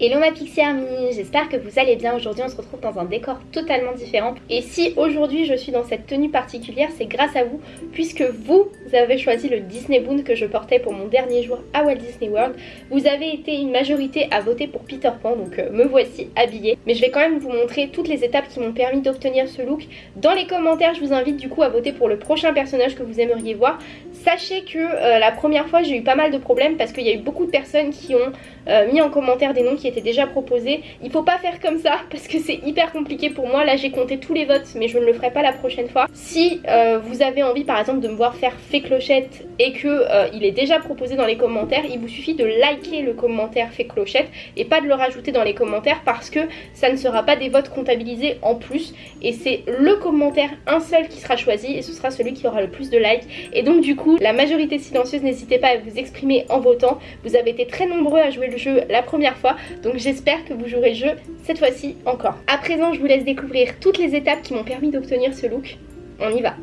Hello ma Pixie Army, j'espère que vous allez bien. Aujourd'hui on se retrouve dans un décor totalement différent. Et si aujourd'hui je suis dans cette tenue particulière, c'est grâce à vous, puisque vous avez choisi le Disney Boon que je portais pour mon dernier jour à Walt Disney World. Vous avez été une majorité à voter pour Peter Pan, donc euh, me voici habillée. Mais je vais quand même vous montrer toutes les étapes qui m'ont permis d'obtenir ce look. Dans les commentaires, je vous invite du coup à voter pour le prochain personnage que vous aimeriez voir. Sachez que euh, la première fois j'ai eu pas mal de problèmes parce qu'il y a eu beaucoup de personnes qui ont euh, mis en commentaire des noms qui étaient déjà proposés. Il faut pas faire comme ça parce que c'est hyper compliqué pour moi. Là j'ai compté tous les votes mais je ne le ferai pas la prochaine fois. Si euh, vous avez envie par exemple de me voir faire fait clochette et que euh, il est déjà proposé dans les commentaires, il vous suffit de liker le commentaire fait clochette et pas de le rajouter dans les commentaires parce que ça ne sera pas des votes comptabilisés en plus et c'est le commentaire un seul qui sera choisi et ce sera celui qui aura le plus de likes et donc du coup la majorité silencieuse n'hésitez pas à vous exprimer en votant. Vous avez été très nombreux à jouer le jeu la première fois donc j'espère que vous jouerez le jeu cette fois-ci encore. À présent je vous laisse découvrir toutes les étapes qui m'ont permis d'obtenir ce look. On y va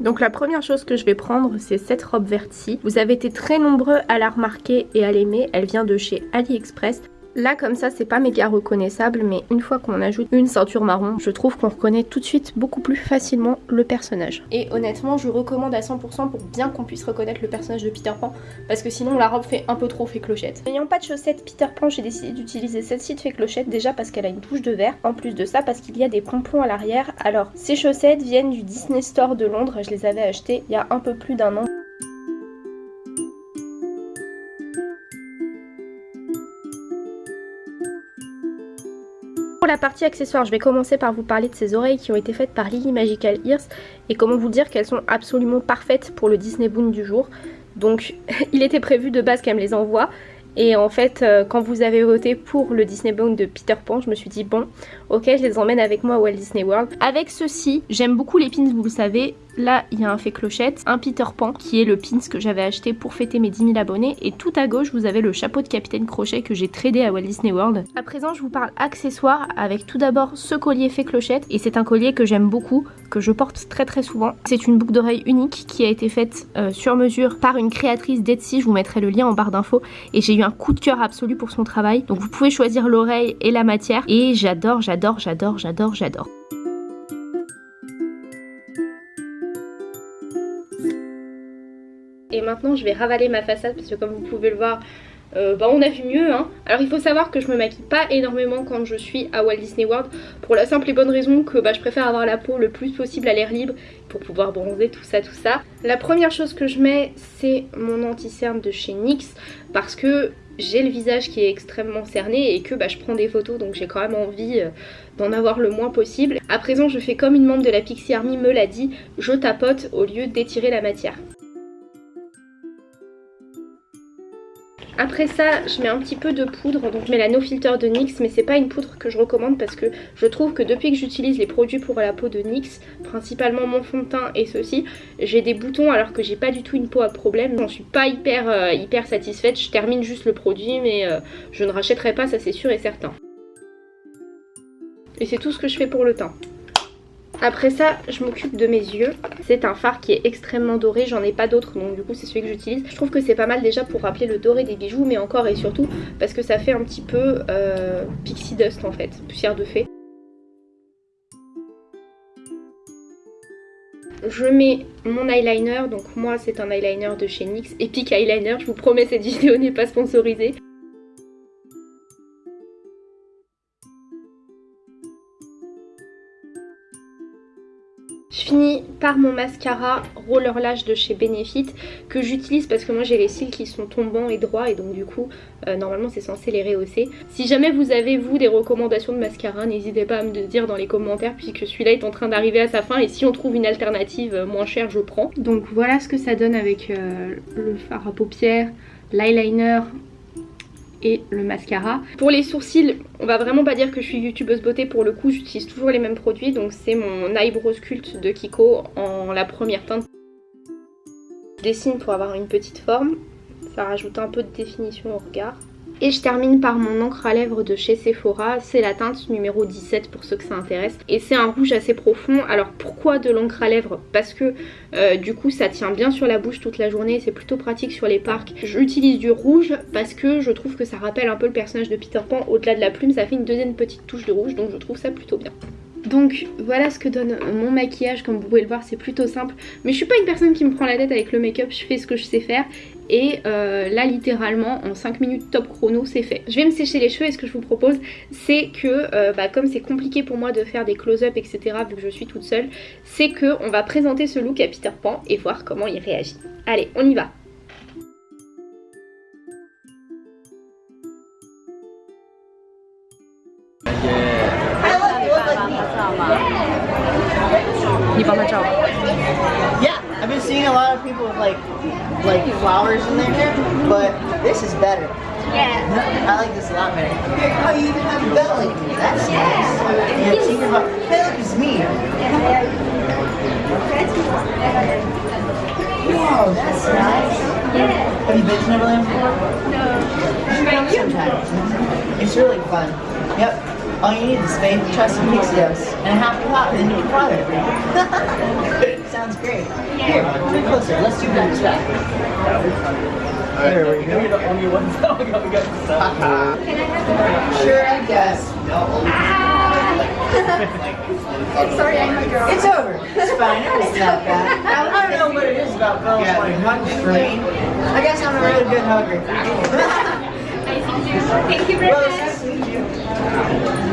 Donc la première chose que je vais prendre c'est cette robe verte-ci. Vous avez été très nombreux à la remarquer et à l'aimer. Elle vient de chez AliExpress. Là comme ça c'est pas méga reconnaissable mais une fois qu'on ajoute une ceinture marron je trouve qu'on reconnaît tout de suite beaucoup plus facilement le personnage. Et honnêtement je recommande à 100% pour bien qu'on puisse reconnaître le personnage de Peter Pan parce que sinon la robe fait un peu trop fait clochette. N'ayant pas de chaussettes Peter Pan j'ai décidé d'utiliser celle-ci de fait clochette déjà parce qu'elle a une touche de vert. En plus de ça parce qu'il y a des pompons à l'arrière. Alors ces chaussettes viennent du Disney Store de Londres, je les avais achetées il y a un peu plus d'un an. Pour la partie accessoires, je vais commencer par vous parler de ces oreilles qui ont été faites par Lily Magical Ears et comment vous dire qu'elles sont absolument parfaites pour le Disney Boon du jour. Donc il était prévu de base qu'elle me les envoie et en fait euh, quand vous avez voté pour le Disney Boon de Peter Pan, je me suis dit bon ok je les emmène avec moi à Walt Disney World. Avec ceci, j'aime beaucoup les pins vous le savez, Là, il y a un fait clochette, un Peter Pan, qui est le pins que j'avais acheté pour fêter mes 10 000 abonnés. Et tout à gauche, vous avez le chapeau de Capitaine Crochet que j'ai tradé à Walt Disney World. À présent, je vous parle accessoires avec tout d'abord ce collier fait clochette. Et c'est un collier que j'aime beaucoup, que je porte très très souvent. C'est une boucle d'oreille unique qui a été faite euh, sur mesure par une créatrice d'Etsy. Je vous mettrai le lien en barre d'infos. Et j'ai eu un coup de cœur absolu pour son travail. Donc vous pouvez choisir l'oreille et la matière. Et j'adore, j'adore, j'adore, j'adore, j'adore. Et maintenant je vais ravaler ma façade parce que comme vous pouvez le voir, euh, bah on a vu mieux hein. Alors il faut savoir que je me maquille pas énormément quand je suis à Walt Disney World Pour la simple et bonne raison que bah, je préfère avoir la peau le plus possible à l'air libre Pour pouvoir bronzer tout ça tout ça La première chose que je mets c'est mon anti-cerne de chez NYX Parce que j'ai le visage qui est extrêmement cerné et que bah, je prends des photos donc j'ai quand même envie euh, d'en avoir le moins possible. À présent je fais comme une membre de la Pixie Army me l'a dit, je tapote au lieu d'étirer la matière. Après ça, je mets un petit peu de poudre, donc je mets la No Filter de NYX, mais c'est pas une poudre que je recommande parce que je trouve que depuis que j'utilise les produits pour la peau de NYX, principalement mon fond de teint et ceci, j'ai des boutons alors que j'ai pas du tout une peau à problème. J'en suis pas hyper, euh, hyper satisfaite, je termine juste le produit, mais euh, je ne rachèterai pas, ça c'est sûr et certain. Et c'est tout ce que je fais pour le teint. Après ça, je m'occupe de mes yeux. C'est un fard qui est extrêmement doré, j'en ai pas d'autres, donc du coup c'est celui que j'utilise. Je trouve que c'est pas mal déjà pour rappeler le doré des bijoux, mais encore et surtout parce que ça fait un petit peu euh, pixie dust en fait, poussière de fée. Je mets mon eyeliner, donc moi c'est un eyeliner de chez NYX, Epic Eyeliner, je vous promets cette vidéo n'est pas sponsorisée. Je finis par mon mascara Roller Lash de chez Benefit que j'utilise parce que moi j'ai les cils qui sont tombants et droits et donc du coup euh, normalement c'est censé les rehausser. Si jamais vous avez vous des recommandations de mascara n'hésitez pas à me le dire dans les commentaires puisque celui-là est en train d'arriver à sa fin et si on trouve une alternative euh, moins chère je prends. Donc voilà ce que ça donne avec euh, le fard à paupières, l'eyeliner, et le mascara. Pour les sourcils, on va vraiment pas dire que je suis youtubeuse beauté pour le coup, j'utilise toujours les mêmes produits. Donc c'est mon Eyebrow Sculpt de Kiko en la première teinte. Je dessine pour avoir une petite forme, ça rajoute un peu de définition au regard. Et je termine par mon encre à lèvres de chez Sephora, c'est la teinte numéro 17 pour ceux que ça intéresse. Et c'est un rouge assez profond, alors pourquoi de l'encre à lèvres? Parce que euh, du coup ça tient bien sur la bouche toute la journée, c'est plutôt pratique sur les parcs. J'utilise du rouge parce que je trouve que ça rappelle un peu le personnage de Peter Pan, au-delà de la plume ça fait une deuxième petite touche de rouge donc je trouve ça plutôt bien. Donc voilà ce que donne mon maquillage, comme vous pouvez le voir c'est plutôt simple. Mais je suis pas une personne qui me prend la tête avec le make-up, je fais ce que je sais faire. Et euh, là littéralement en 5 minutes top chrono c'est fait. Je vais me sécher les cheveux et ce que je vous propose c'est que euh, bah, comme c'est compliqué pour moi de faire des close-up etc vu que je suis toute seule, c'est que on va présenter ce look à Peter Pan et voir comment il réagit. Allez on y va You bought my job. Yeah, I've been seeing a lot of people with like like flowers in their hair, but this is better. Yeah. I like this a lot better. Oh, you even have a belly. That's yeah. nice. Yeah, think is me. Wow, that's nice. Yeah. Have you been to Neverland before? No. You should go sometime. It's really fun. Yep. All you need is faith, trust, and pixios, and a happy pot, and then you can fly there. Sounds great. Here, come closer. Let's do that track. There we go. You're the only ones that we got, we got Sure, I guess. Sorry, I'm a girl. It's over. It's fine. It wasn't bad. I don't know what it is about girls wanting hugs for me. I guess I'm a really good hugger. Thank you very well, much. it's nice to meet you.